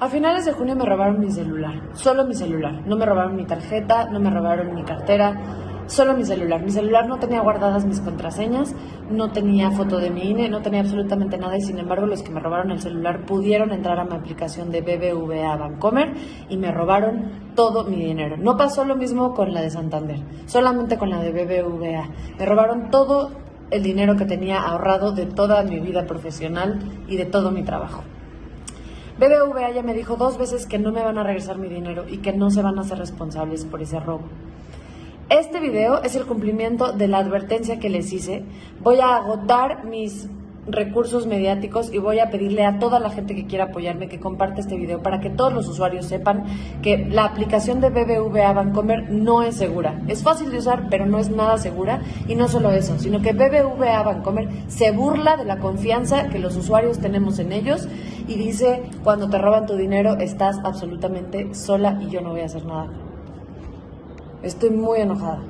A finales de junio me robaron mi celular, solo mi celular. No me robaron mi tarjeta, no me robaron mi cartera, solo mi celular. Mi celular no tenía guardadas mis contraseñas, no tenía foto de mi INE, no tenía absolutamente nada y sin embargo los que me robaron el celular pudieron entrar a mi aplicación de BBVA Bancomer y me robaron todo mi dinero. No pasó lo mismo con la de Santander, solamente con la de BBVA. Me robaron todo el dinero que tenía ahorrado de toda mi vida profesional y de todo mi trabajo. BBVA ya me dijo dos veces que no me van a regresar mi dinero y que no se van a hacer responsables por ese robo. Este video es el cumplimiento de la advertencia que les hice. Voy a agotar mis recursos mediáticos y voy a pedirle a toda la gente que quiera apoyarme que comparte este video para que todos los usuarios sepan que la aplicación de BBVA Bancomer no es segura. Es fácil de usar, pero no es nada segura. Y no solo eso, sino que BBVA Bancomer se burla de la confianza que los usuarios tenemos en ellos y dice, cuando te roban tu dinero estás absolutamente sola y yo no voy a hacer nada. Estoy muy enojada.